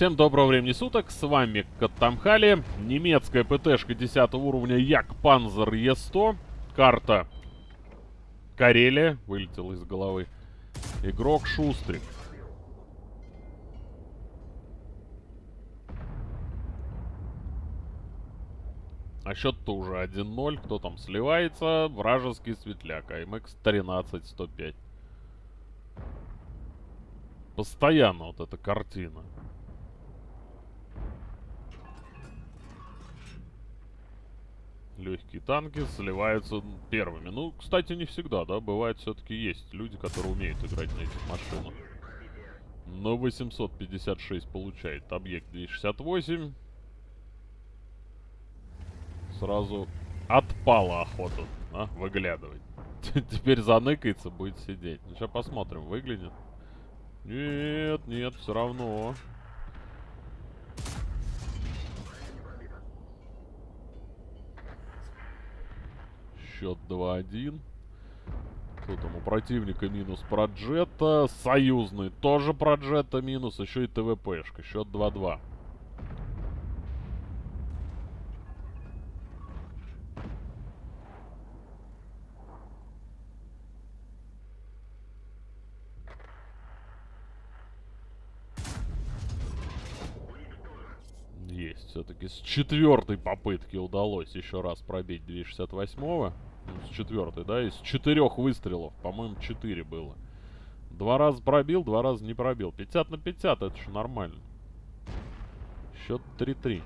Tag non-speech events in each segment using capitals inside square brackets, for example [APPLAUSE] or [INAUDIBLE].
Всем доброго времени суток, с вами Каттамхали, немецкая ПТшка 10 уровня Як Панзер Е100, карта Карелия, вылетел из головы, игрок Шустрик. А счет-то уже 1-0, кто там сливается, вражеский светляк, АМХ 13-105. Постоянно вот эта картина. Легкие танки сливаются первыми. Ну, кстати, не всегда, да? Бывает, все-таки есть люди, которые умеют играть на этих машинах. Но 856 получает объект 268. Сразу отпала охота а, выглядывать. [LAUGHS] Теперь заныкается, будет сидеть. Ну, сейчас посмотрим, выглянет. Нет, нет, все равно. Счет 2-1. Кто там у противника минус проджета. Союзный тоже проджета минус. Еще и ТВПшка. Счет 2-2. Есть. Все-таки с четвертой попытки удалось еще раз пробить 268-го. С четвертой, да? Из четырех выстрелов. По-моему, четыре было. Два раза пробил, два раза не пробил. 50 на 50, это же нормально. Счет 3-3.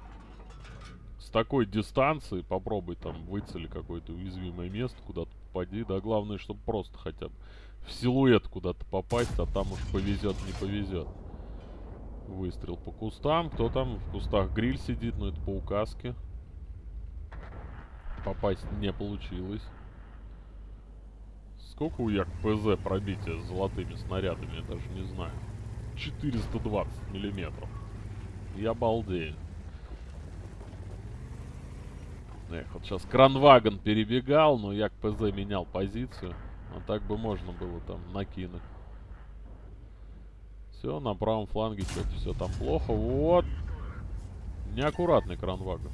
С такой дистанции попробуй там выцели какое-то уязвимое место, куда-то попади. Да, главное, чтобы просто хотя бы в силуэт куда-то попасть, а там уж повезет, не повезет. Выстрел по кустам. Кто там в кустах? Гриль сидит, но это по указке. Попасть не получилось. Сколько у Як ПЗ пробития с золотыми снарядами? Я даже не знаю. 420 миллиметров. Я балдею. Эх, вот сейчас Кранваген перебегал, но Як ПЗ менял позицию. А так бы можно было там накинуть. Все, на правом фланге что-то все там плохо. Вот. Неаккуратный кранвага.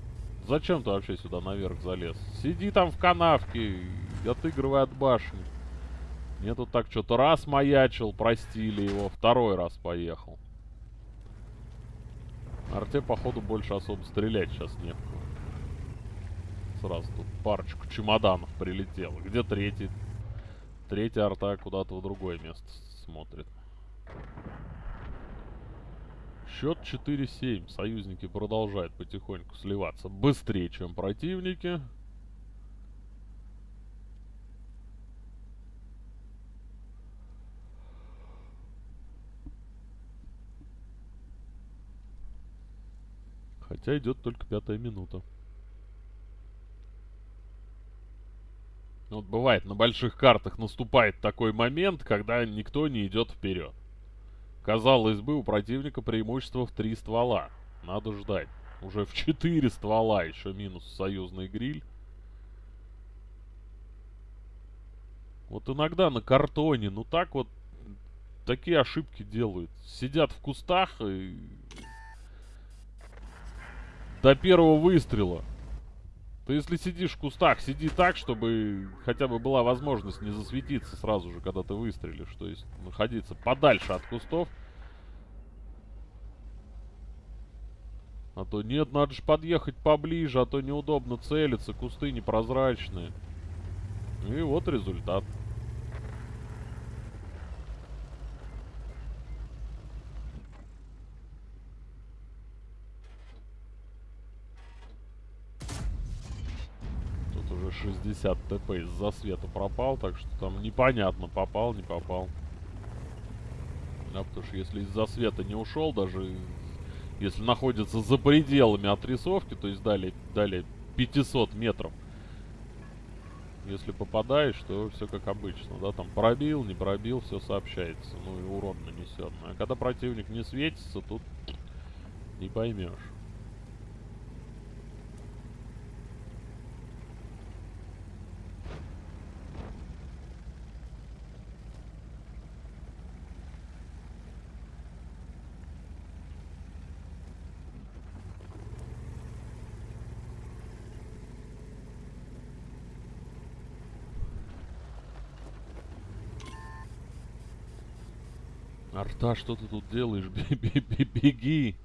Зачем ты вообще сюда наверх залез? Сиди там в канавке, отыгрывай от башни. Мне тут так что-то раз маячил, простили его, второй раз поехал. Арте, походу, больше особо стрелять сейчас не в. Сразу тут парочку чемоданов прилетело. Где третий? Третья арта куда-то в другое место смотрит. Счет 4-7. Союзники продолжают потихоньку сливаться быстрее, чем противники. Хотя идет только пятая минута. Вот бывает, на больших картах наступает такой момент, когда никто не идет вперед. Казалось бы, у противника преимущество в три ствола. Надо ждать. Уже в четыре ствола еще минус союзный гриль. Вот иногда на картоне, ну так вот, такие ошибки делают. Сидят в кустах и... До первого выстрела. Ты если сидишь в кустах, сиди так, чтобы хотя бы была возможность не засветиться сразу же, когда ты выстрелишь. То есть находиться подальше от кустов. А то нет, надо же подъехать поближе, а то неудобно целиться, кусты непрозрачные. И вот результат. Тут уже 60 ТП из-за света пропал, так что там непонятно, попал, не попал. Да, потому что если из-за света не ушел, даже если находится за пределами отрисовки, то есть далее, далее 500 метров, если попадаешь, то все как обычно, да, там пробил, не пробил, все сообщается, ну и урон нанесен. А когда противник не светится, тут не поймешь. Арта, что ты тут делаешь? [LAUGHS] Беги!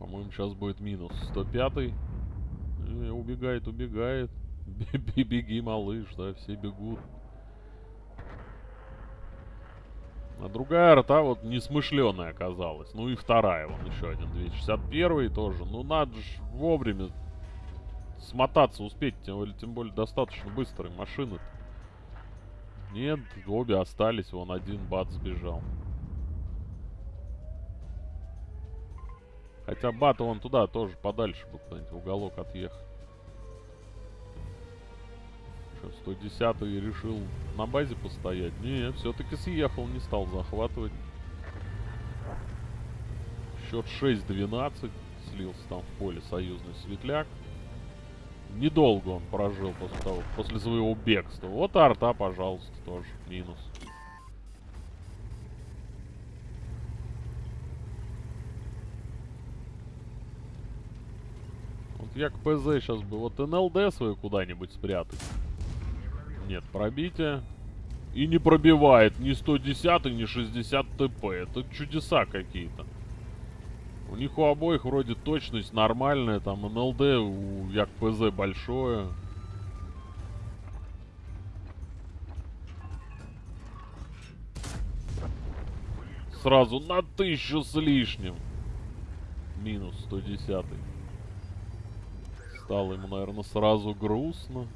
По-моему, сейчас будет минус. 105 -й. Э, убегает, убегает. [LAUGHS] Беги, малыш, да, все бегут. А другая арта вот несмышленая оказалась. Ну и вторая, вон еще один 261 тоже. Ну надо же вовремя смотаться успеть, тем тем более достаточно быстрые машины. -то. Нет, обе остались, вон один бат сбежал. Хотя бата вон туда тоже подальше бы куда-нибудь уголок отъехать. Что, 110 решил на базе постоять? Не, все-таки съехал, не стал захватывать. Счет 6-12. Слился там в поле союзный светляк. Недолго он прожил после того, после своего бегства. Вот арта, пожалуйста, тоже минус. Вот я к ПЗ сейчас бы вот НЛД свою куда-нибудь спрятать. Нет, пробитие. И не пробивает ни 110, ни 60 ТП. Это чудеса какие-то. У них у обоих вроде точность нормальная. Там НЛД у ЯКПЗ большое. Сразу на тысячу с лишним. Минус 110. Стало ему, наверное, сразу грустно.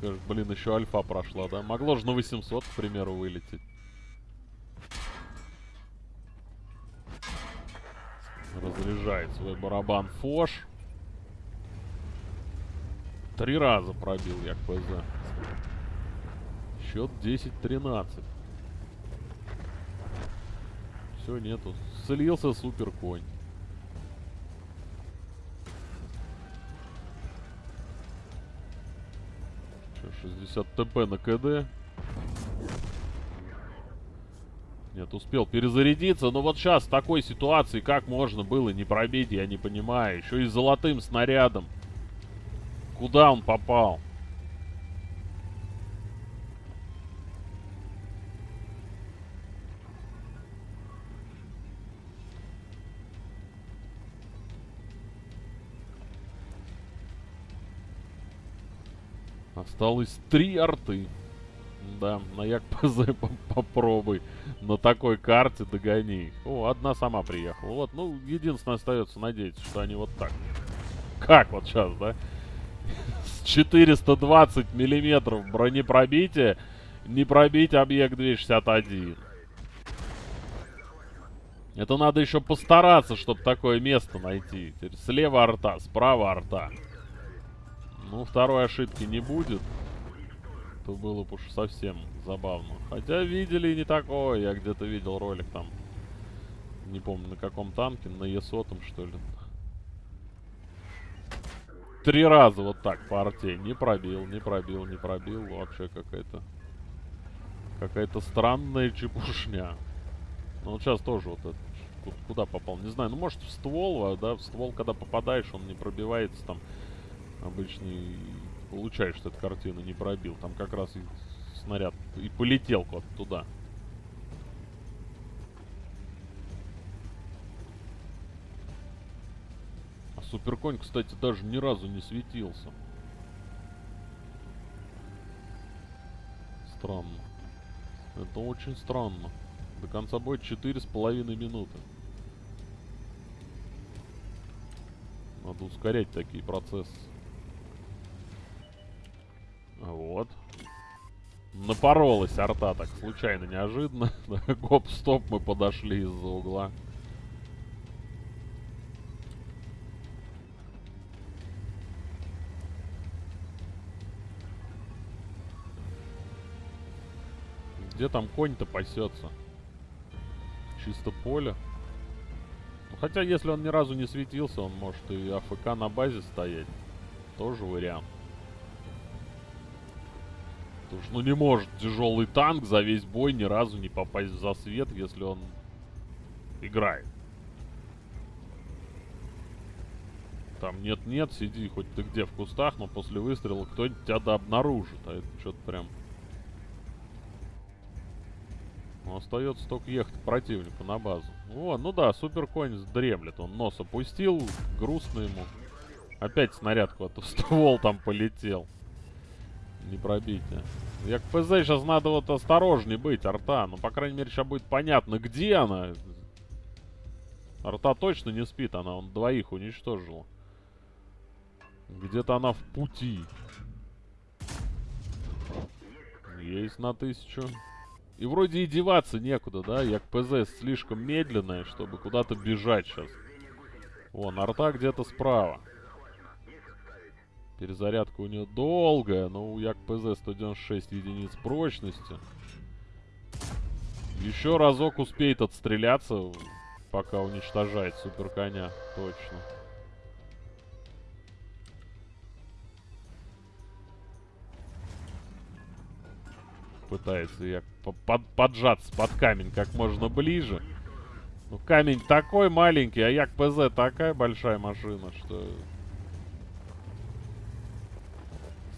Скажет, блин, еще альфа прошла, да? Могло же на 800, к примеру, вылететь. Разряжает свой барабан Фош. Три раза пробил я КПЗ. Счет 10-13. Все, нету. Слился супер конь. 60 ТП на КД. Нет, успел перезарядиться. Но вот сейчас в такой ситуации как можно было не пробить, я не понимаю. Еще и золотым снарядом. Куда он попал? Осталось три арты. Да, на Як-ПЗ [LAUGHS] попробуй. На такой карте догони. О, одна сама приехала. Вот, ну, единственное остается надеяться, что они вот так. Как вот сейчас, да? С 420 миллиметров бронепробития не пробить объект 261. Это надо еще постараться, чтобы такое место найти. Теперь слева арта, справа арта. Ну, второй ошибки не будет. То было бы уж совсем забавно. Хотя видели и не такое. Я где-то видел ролик там. Не помню на каком танке. На Е100 что ли. Три раза вот так по арте. Не пробил, не пробил, не пробил. Вообще какая-то... Какая-то странная чепушня. Ну вот сейчас тоже вот это... Куда попал? Не знаю. Ну может в ствол, а, да? В ствол, когда попадаешь, он не пробивается там обычный получаешь, что эта картина не пробил. Там как раз и снаряд и полетел куда-то туда. А Суперконь, кстати, даже ни разу не светился. Странно. Это очень странно. До конца боя четыре с половиной минуты. Надо ускорять такие процессы. Напоролась арта так случайно, неожиданно. [LAUGHS] Гоп-стоп, мы подошли из-за угла. Где там конь-то пасется? Чисто поле. Ну, хотя, если он ни разу не светился, он может и АФК на базе стоять. Тоже вариант. Потому что, ну, не может тяжелый танк за весь бой ни разу не попасть в засвет, если он играет. Там нет-нет, сиди хоть ты где в кустах, но после выстрела кто-нибудь тебя да обнаружит. А это что-то прям... Ну, остается только ехать к противнику на базу. О, ну да, супер конь дремлет. Он нос опустил, грустно ему. Опять снаряд куда-то ствол там полетел. Не пробить, а. Я к ПЗ сейчас надо вот осторожней быть, арта. Ну, по крайней мере, сейчас будет понятно, где она. Арта точно не спит, она он двоих уничтожила. Где-то она в пути. Есть на тысячу. И вроде и деваться некуда, да? Я к ПЗ слишком медленная, чтобы куда-то бежать сейчас. Вон, арта где-то справа. Перезарядка у нее долгая, но у Як ПЗ 196 единиц прочности. Еще разок успеет отстреляться, пока уничтожает супер. Точно. пытается я под, поджаться под камень как можно ближе. Ну, камень такой маленький, а Як ПЗ такая большая машина, что...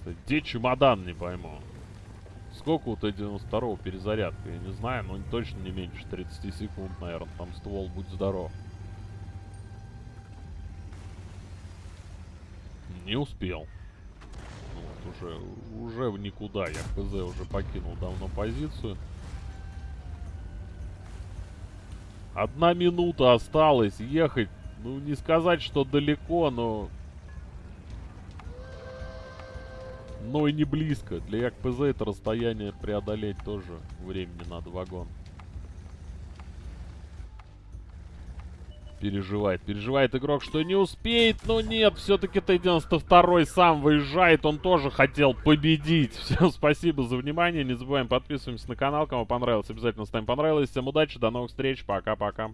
Где чемодан, не пойму. Сколько у Т-92 перезарядка, я не знаю, но точно не меньше 30 секунд, наверное. Там ствол, будь здоров. Не успел уже, уже в никуда. Я ПЗ уже покинул давно позицию. Одна минута осталась ехать. Ну, не сказать, что далеко, но... Но и не близко. Для ЯКПЗ это расстояние преодолеть тоже времени надо вагон. переживает. Переживает игрок, что не успеет, но нет, все-таки Т-92 сам выезжает, он тоже хотел победить. [LAUGHS] Всем спасибо за внимание, не забываем подписываемся на канал, кому понравилось, обязательно ставим понравилось. Всем удачи, до новых встреч, пока-пока.